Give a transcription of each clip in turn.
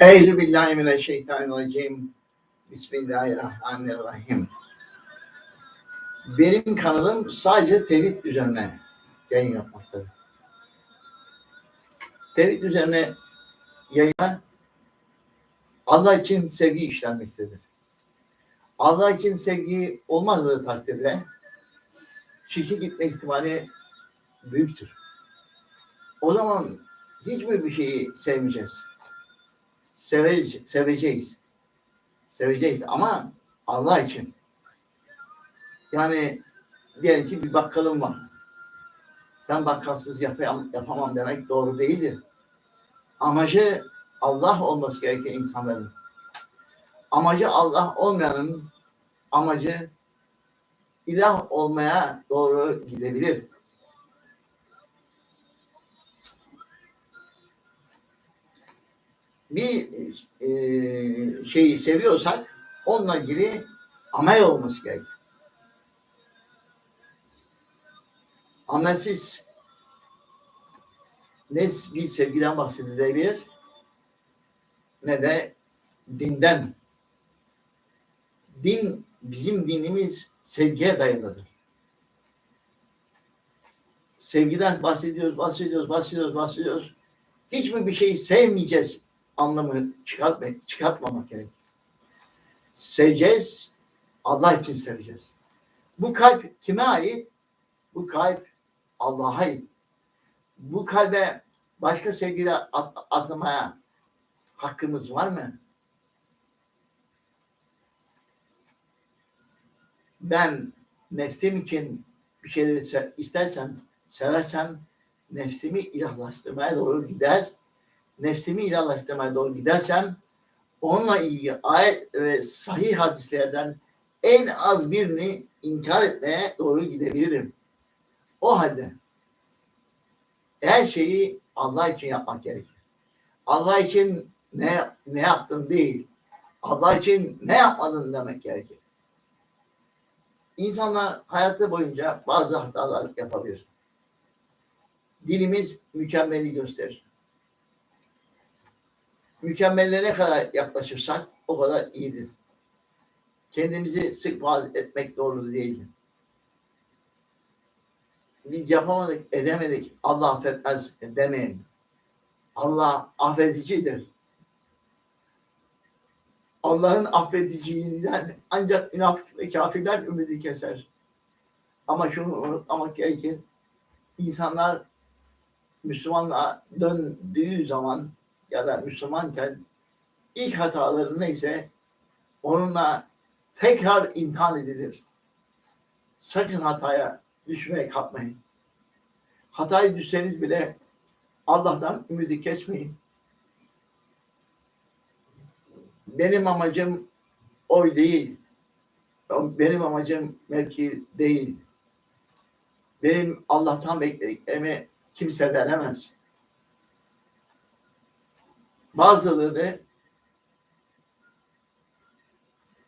Eûzü billahi mineşşeytanirracim. Bismillahirrahmanirrahim. Benim kanalım sadece tevhid üzerine yayın yapmaktadır. Tevhid üzerine yayına Allah için sevgi işlenmektedir. Allah için sevgi olmadığı takdirde şirke gitme ihtimali büyüktür. O zaman hiçbir bir şeyi sevmeyeceğiz. Severiz, seveceğiz. Seveceğiz ama Allah için. Yani diyelim ki bir bakkalım var. Ben bakkalsız yapayım, yapamam demek doğru değildir. Amacı Allah olması gereken insanların. Amacı Allah olmayanın amacı ilah olmaya doğru gidebilir. Bir e, şeyi seviyorsak onunla ilgili amel olması gerekir. Amelsiz ne bir sevgiden bahsedilebilir ne de dinden. Din, bizim dinimiz sevgiye dayalıdır. Sevgiden bahsediyoruz, bahsediyoruz, bahsediyoruz, bahsediyoruz. Hiç mi bir şeyi sevmeyeceğiz anlamı çıkartmak, çıkartmamak gerek. Seveceğiz, Allah için seveceğiz. Bu kalp kime ait? Bu kalp Allah'a ait. Bu kalbe başka sevgiyle at, hakkımız var mı? Ben nefsim için bir şeyleri istersem, seversem nefsimi ilahlaştırmaya doğru gider nefsimi ilahlaştırmaya doğru gidersem onunla ilgili ayet ve sahih hadislerden en az birini inkar etmeye doğru gidebilirim. O halde her şeyi Allah için yapmak gerekir. Allah için ne ne yaptın değil, Allah için ne yapmadın demek gerekir. İnsanlar hayatı boyunca bazı hatalar yapabilir. Dilimiz mükemmeli gösterir mükemmelle ne kadar yaklaşırsak o kadar iyidir. Kendimizi sık vaaz etmek doğru değildir. Biz yapamadık, edemedik, Allah affetmez demeyin. Allah affedicidir. Allah'ın affediciliğinden ancak münafık ve kafirler ümidi keser. Ama şunu unutmamak gerekir. İnsanlar Müslümanlığa döndüğü zaman ya da Müslümanken ilk hataları neyse onunla tekrar imtihan edilir. Sakın hataya düşmeye kalkmayın. Hatayı düşseniz bile Allah'tan ümidi kesmeyin. Benim amacım oy değil. Benim amacım mevki değil. Benim Allah'tan beklediklerimi kimse veremez. Bazıları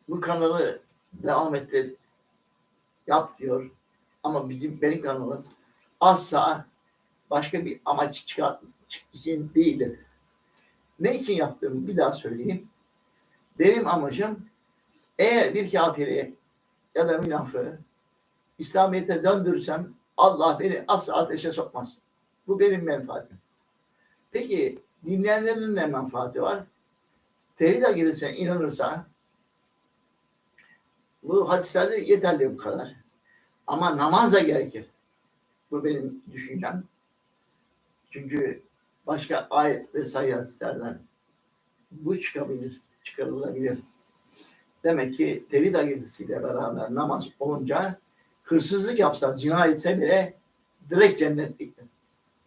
bu kanalı devam ettir yap diyor. Ama bizim benim kanalım asla başka bir amaç çıkar için değildir. Ne için yaptığımı bir daha söyleyeyim. Benim amacım eğer bir kafiri ya da münafığı İslamiyet'e döndürürsem Allah beni asla ateşe sokmaz. Bu benim menfaatim. Peki dinleyenlerin ne menfaati var? Tevhid akidesine inanırsa bu hadislerde yeterli bu kadar. Ama namaz da gerekir. Bu benim düşüncem. Çünkü başka ayet ve sayı hadislerden bu çıkabilir, çıkarılabilir. Demek ki tevhid akidesiyle beraber namaz olunca hırsızlık yapsa, zina etse bile direkt cennetliktir.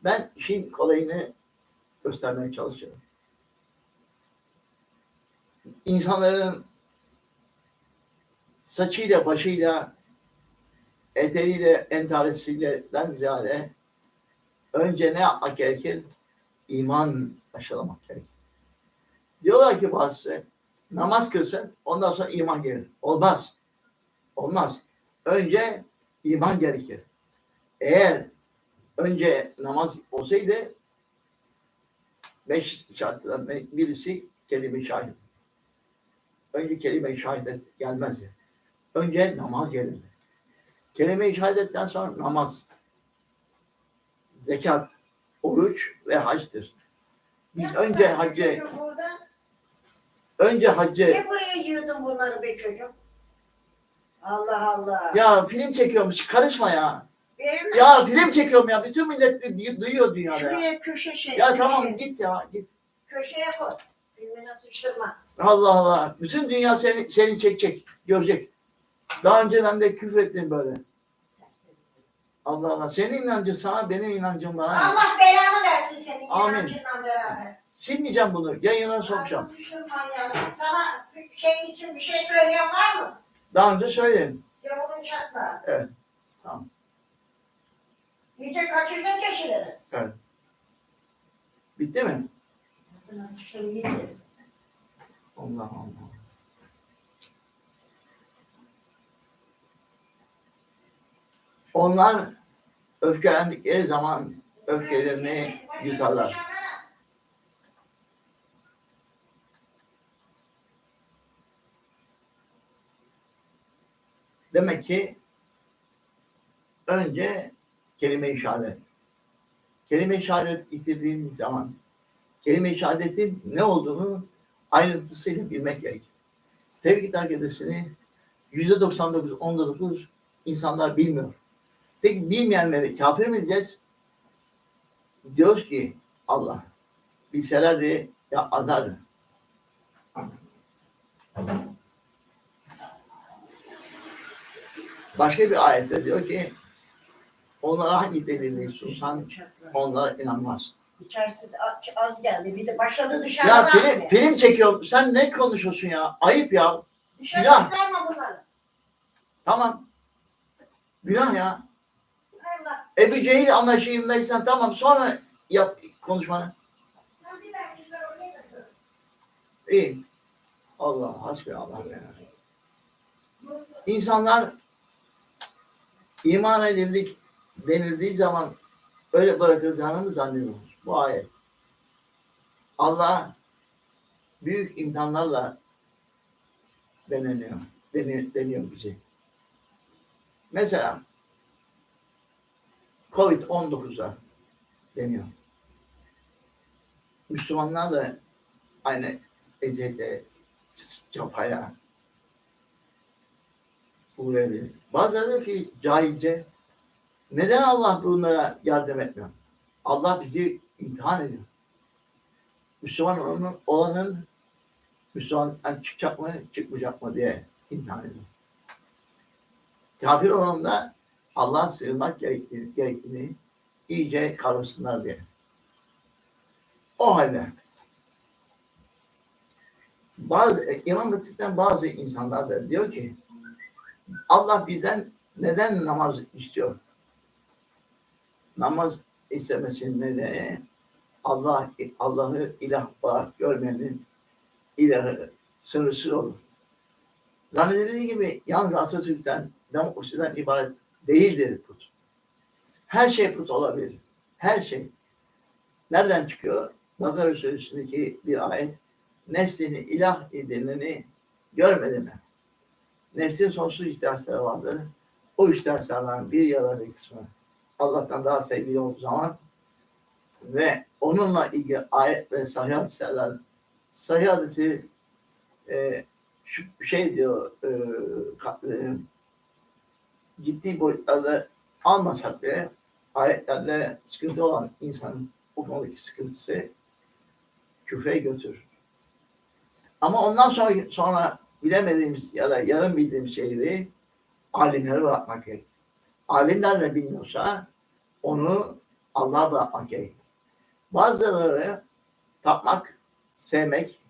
Ben işin kolayını göstermeye çalışıyorum. İnsanların saçıyla, başıyla, eteriyle, entaresiyle ziyade önce ne yapmak gerekir? İman aşılamak gerekir. Diyorlar ki bazısı namaz kılsın ondan sonra iman gelir. Olmaz. Olmaz. Önce iman gerekir. Eğer önce namaz olsaydı beş şartlardan birisi kelime-i şehadet. Önce kelime-i şehadet gelmezdi. Önce namaz gelirdi. Kelime-i şehadetten sonra namaz, zekat, oruç ve hacdır. Biz Ne önce burada? önce haccı, Ne buraya yığdın bunları be çocuk? Allah Allah. ya film çekiyormuş, karışma ya. Ya film çekiyorum ya, bütün millet du- duyuyor dünyada ya. Şuraya köşe şey. Ya köşe. tamam git ya, git. Köşeye koy. Filmine sıçtırma. Allah Allah. Bütün dünya seni, seni çekecek, görecek. Daha önceden de küfrettin böyle. Allah Allah. Senin inancın sana, benim inancım bana. Allah belanı versin senin Amin. inancınla beraber. Silmeyeceğim bunu. Yayına sokacağım. Ağzını. Sana şey için bir şey söyleyen var mı? Daha önce söyledim. Yavurun çatla. Evet, tamam. İyice kaçırdın keçileri. Bitti mi? Allah Allah. Onlar öfkelendikleri zaman öfkelerini yutarlar. Demek ki önce kelime-i şehadet. Kelime-i şehadet getirdiğiniz zaman kelime-i şehadetin ne olduğunu ayrıntısıyla bilmek gerekir. Tevhid akidesini yüzde 99, onda 9 insanlar bilmiyor. Peki bilmeyenleri kafir mi diyeceğiz? Diyoruz ki Allah bilselerdi ya azardı. Başka bir ayette diyor ki onlara hangi delili sunsan onlar inanmaz. İçerisi az- geldi. Bir de başladı dışarıdan. Ya film, atmaya. film çekiyorum. Sen ne konuşuyorsun ya? Ayıp ya. Dışarı Günah. çıkarma bunları. Tamam. Günah ya. Allah. Ebu Cehil anlaşıyındaysan tamam sonra yap konuşmanı. İyi. Allah hasbi Allah. İnsanlar iman edildik denildiği zaman öyle bırakılacağını mı zannediyoruz? Bu ayet. Allah büyük imtihanlarla deneniyor. Deni, deniyor bizi. Mesela Covid-19'a deniyor. Müslümanlar da aynı eziyete, çapaya uğrayabilir. Bazıları diyor ki cahilce neden Allah bunlara yardım etmiyor? Allah bizi imtihan ediyor. Müslüman olanın, olanın Müslüman çıkacak mı, çıkmayacak mı diye imtihan ediyor. Kafir olan da Allah sığınmak gerektiğini, gerektiğini iyice kavrasınlar diye. O halde bazı İmam Hatip'ten bazı insanlar da diyor ki Allah bizden neden namaz istiyor? Namaz istemesinin nedeni Allah Allah'ı ilah olarak görmenin ilahı sınırsız olur. Zannedildiği gibi yalnız Atatürk'ten, demokrasiden ibaret değildir put. Her şey put olabilir. Her şey. Nereden çıkıyor? Bakara Suresi'ndeki bir ayet. Nefsini ilah edineni görmedi mi? Nefsin sonsuz ihtiyaçları vardır. O ihtiyaçlardan bir ya kısmı Allah'tan daha sevgili olduğu zaman ve onunla ilgili ayet ve sahih hadisler sahih hadisi e, şu şey diyor e, ka- e, ciddi boyutlarda almasak bile ayetlerle sıkıntı olan insanın bu konudaki sıkıntısı küfre götürür. Ama ondan sonra, sonra bilemediğimiz ya da yarım bildiğimiz şeyleri alimlere bırakmak gerek. Alimler de bilmiyorsa onu Allah'a bırakmak gerek. Bazıları tapmak, sevmek,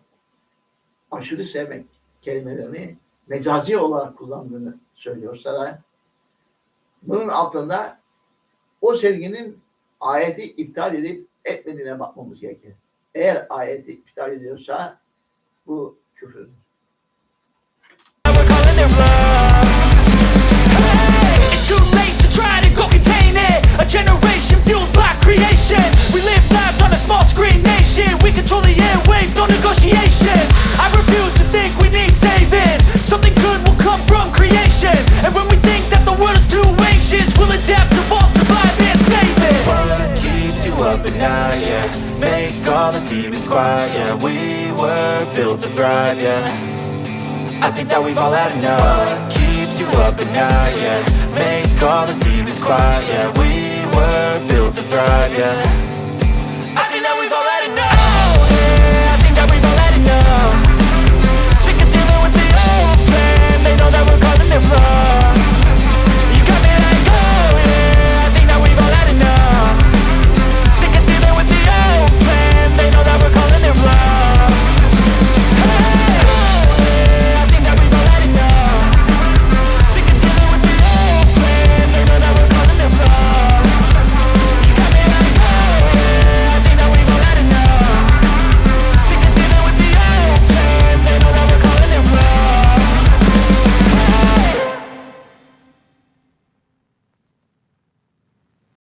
aşırı sevmek kelimelerini mecazi olarak kullandığını söylüyorsa da bunun altında o sevginin ayeti iptal edip etmediğine bakmamız gerekir. Eğer ayeti iptal ediyorsa bu küfürdür. Too late to try to go contain it. A generation fueled by creation. We live lives on a small screen nation. We control the airwaves, no negotiation. I refuse to think we need saving. Something good will come from creation. And when we think that the world is too anxious We'll adapt, evolve, survive, and save it. What keeps you up at night, yeah. Make all the demons quiet, yeah. We were built to thrive, yeah. I think that we've all had enough. What keeps you up at night, yeah. Make all the demons quiet, yeah were built to thrive, yeah